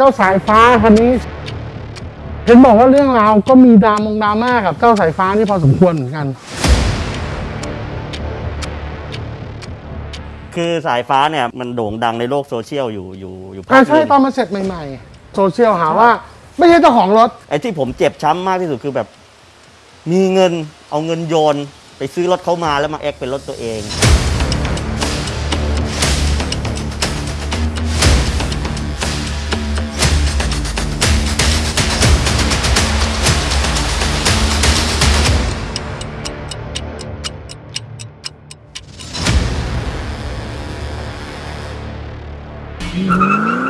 เจ้าสายฟ้าคันนี้เห็นบอกว่าเรื่องราวก็มีดรามงดราม่ากับเจ้าสายฟ้านี่พอสมควรเหมือนกัน คือสายฟ้าเนี่ยมันโด่งดังในโลกโซเชียลอยู่อยู่อยู่พัอ่ากใช่หนึ่งตอนมาเสร็จใหม่ๆ โซเชียลหาว่า ไม่ใช่เจ้าของรถ ไอ้ที่ผมเจ็บช้ำมากที่สุดคือแบบ มีเงินเอาเงินโยน ไปซื้อรถเขามาแล้วมาแอคเป็นรถตัวเอง Mm-hmm.